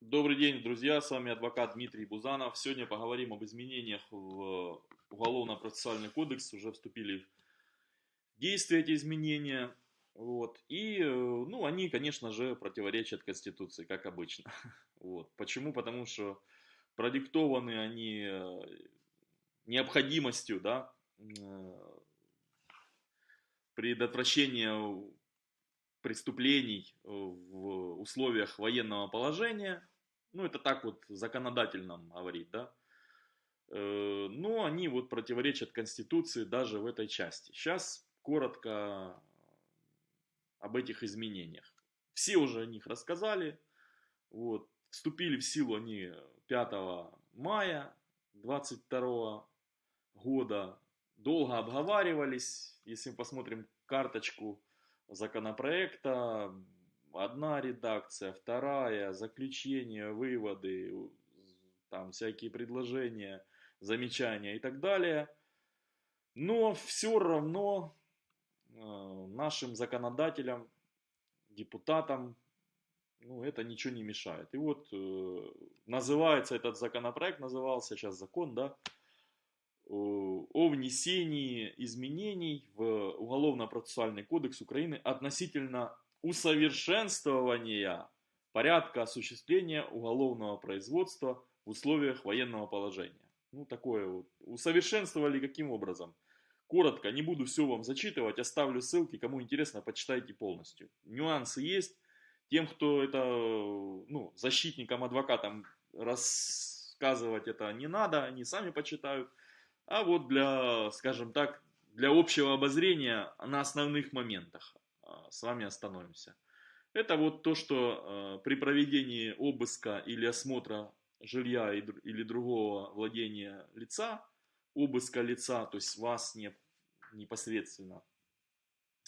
Добрый день, друзья, с вами адвокат Дмитрий Бузанов. Сегодня поговорим об изменениях в Уголовно-процессуальный кодекс. Уже вступили в действие эти изменения. Вот. И, э, ну, они, конечно же, противоречат Конституции, как обычно. Вот. Почему? Потому что продиктованы они э, необходимостью, да, э, предотвращения преступлений в условиях военного положения, ну, это так вот законодательно говорит, да. Э, но они вот противоречат Конституции даже в этой части. Сейчас коротко об этих изменениях. Все уже о них рассказали. Вот. Вступили в силу они 5 мая 22 года. Долго обговаривались. Если мы посмотрим карточку законопроекта, одна редакция, вторая, заключение, выводы, там всякие предложения, замечания и так далее. Но все равно э, нашим законодателям, депутатам, ну, это ничего не мешает. И вот э, называется этот законопроект, назывался сейчас закон, да, о внесении изменений в Уголовно-процессуальный кодекс Украины относительно усовершенствования порядка осуществления уголовного производства в условиях военного положения. Ну, такое вот. Усовершенствовали каким образом? Коротко, не буду все вам зачитывать, оставлю ссылки, кому интересно, почитайте полностью. Нюансы есть. Тем, кто это, ну, защитникам, адвокатам рассказывать это не надо, они сами почитают. А вот для, скажем так, для общего обозрения на основных моментах. А, с вами остановимся. Это вот то, что э, при проведении обыска или осмотра жилья или другого владения лица, обыска лица, то есть вас не, непосредственно,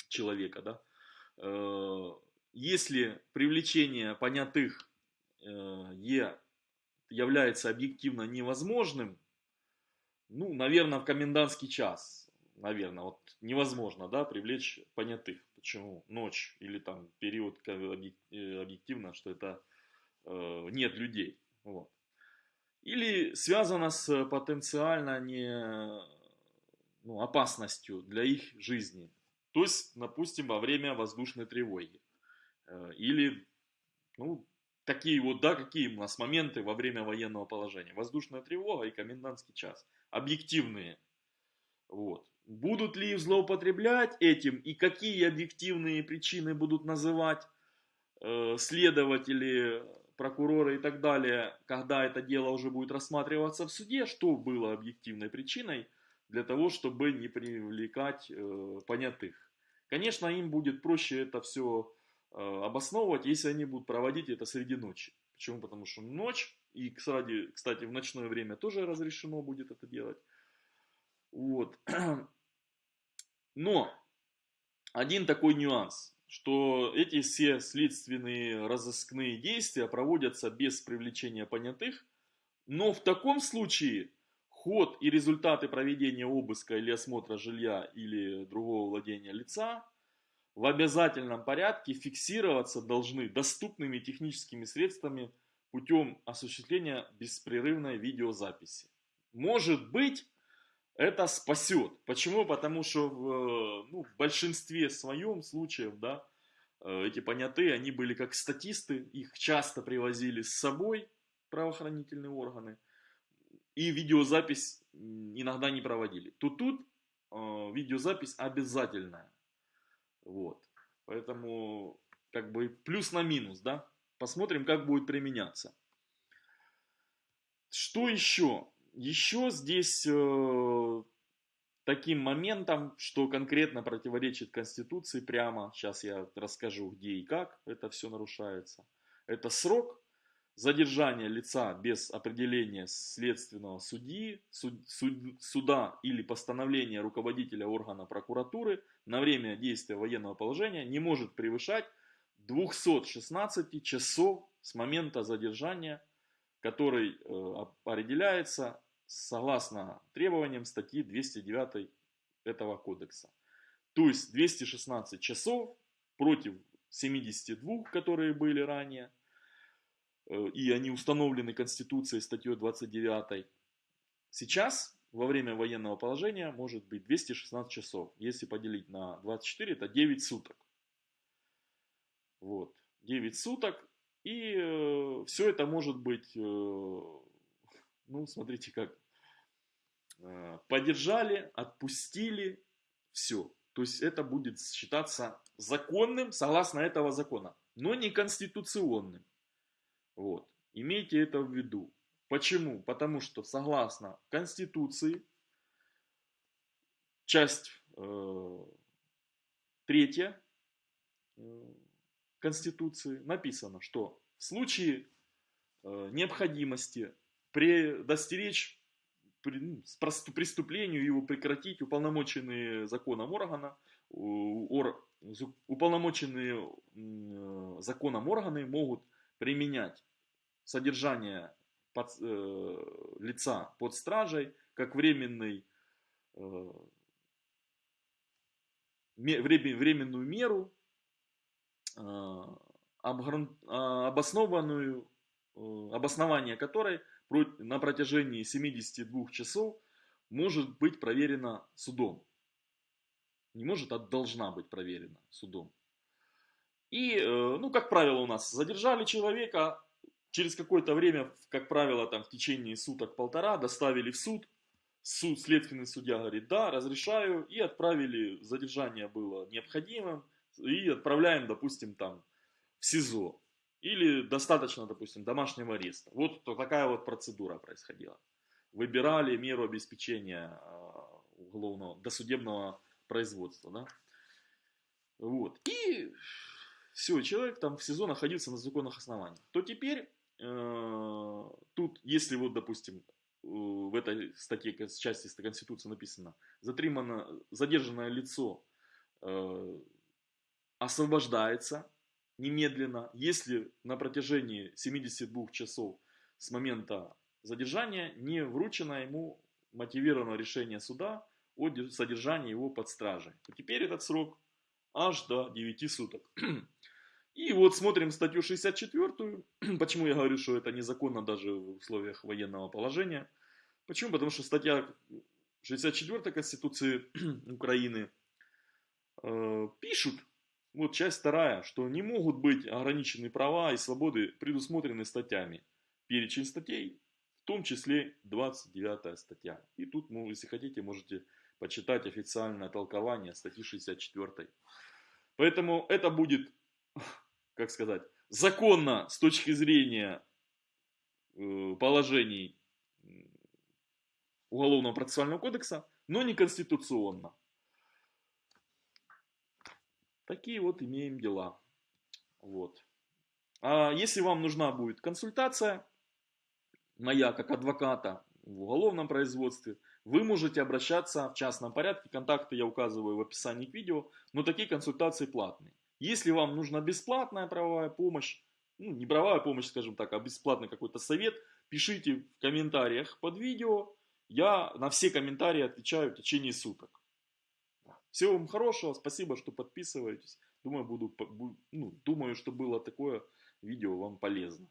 человека, да, э, если привлечение понятых э, е является объективно невозможным, ну, наверное, в комендантский час, наверное, вот невозможно, да, привлечь понятых. Почему? Ночь или там период э, объективно, что это э, нет людей. Вот. Или связано с потенциально не, ну, опасностью для их жизни. То есть, допустим, во время воздушной тревоги. Э, или, ну, такие вот, да, какие у нас моменты во время военного положения. Воздушная тревога и комендантский час. Объективные. Вот. Будут ли злоупотреблять этим и какие объективные причины будут называть э, следователи, прокуроры и так далее, когда это дело уже будет рассматриваться в суде, что было объективной причиной для того, чтобы не привлекать э, понятых. Конечно, им будет проще это все э, обосновывать, если они будут проводить это среди ночи. Почему? Потому что ночь, и, кстати, в ночное время тоже разрешено будет это делать. Вот. Но один такой нюанс, что эти все следственные разыскные действия проводятся без привлечения понятых, но в таком случае ход и результаты проведения обыска или осмотра жилья или другого владения лица в обязательном порядке фиксироваться должны доступными техническими средствами путем осуществления беспрерывной видеозаписи. Может быть, это спасет. Почему? Потому что в, ну, в большинстве своем случаев, да, э, эти понятые, они были как статисты, их часто привозили с собой правоохранительные органы, и видеозапись иногда не проводили. Тут тут э, видеозапись обязательная. Вот. Поэтому как бы плюс на минус, да. Посмотрим, как будет применяться. Что еще? Еще здесь э, таким моментом, что конкретно противоречит Конституции прямо, сейчас я расскажу где и как это все нарушается, это срок задержания лица без определения следственного судьи, суд, суд, суда или постановления руководителя органа прокуратуры на время действия военного положения не может превышать 216 часов с момента задержания который э, определяется согласно требованиям статьи 209 этого кодекса. То есть 216 часов против 72, которые были ранее. э, и они установлены Конституцией статьей 29. Сейчас, во время военного положения, может быть 216 часов. Если поделить на 24, это 9 суток. Вот, 9 суток. И э, все это может быть, э, ну, смотрите как, э, поддержали, отпустили, все. То есть это будет считаться законным согласно этого закона, но не конституционным. Вот. Имейте это в виду. Почему? Потому что согласно Конституции, часть э, третья э, Конституции написано, что в случае э, необходимости предостеречь ну, преступлению его прекратить уполномоченные законом органа, ор, уполномоченные э, законом органы могут применять содержание под, э, лица под стражей как временный, э, временную меру, обоснованную, э, обоснование которой на протяжении 72 часов может быть проверена судом. Не может, а должна быть проверена судом. И, э, ну, как правило, у нас задержали человека, через какое-то время, как правило, там в течение суток-полтора доставили в суд. Суд, следственный судья говорит, да, разрешаю, и отправили, задержание было необходимым, и отправляем, допустим, там в СИЗО. Или достаточно, допустим, домашнего ареста. Вот такая вот процедура происходила. Выбирали меру обеспечения а, уголовного, досудебного производства. Да? Вот. И все, человек там в СИЗО находился на законных основаниях. То теперь э, тут, если вот, допустим, в этой статье, части Конституции написано, задержанное лицо э, освобождается немедленно, если на протяжении 72 часов с момента задержания не вручено ему мотивированное решение суда о содержании его под стражей. То теперь этот срок аж до 9 суток. И вот смотрим статью 64. Почему я говорю, что это незаконно даже в условиях военного положения? Почему? Потому что статья 64 Конституции Украины э, пишут, вот часть вторая, что не могут быть ограничены права и свободы, предусмотрены статьями. Перечень статей, в том числе 29 статья. И тут, ну, если хотите, можете почитать официальное толкование статьи 64. Поэтому это будет, как сказать, законно с точки зрения э, положений Уголовного процессуального кодекса, но не конституционно. Такие вот имеем дела. Вот. А если вам нужна будет консультация, моя как адвоката в уголовном производстве, вы можете обращаться в частном порядке. Контакты я указываю в описании к видео, но такие консультации платные. Если вам нужна бесплатная правовая помощь, ну не правовая помощь, скажем так, а бесплатный какой-то совет, пишите в комментариях под видео. Я на все комментарии отвечаю в течение суток. Всего вам хорошего, спасибо, что подписываетесь. Думаю, буду, ну, думаю, что было такое видео вам полезно.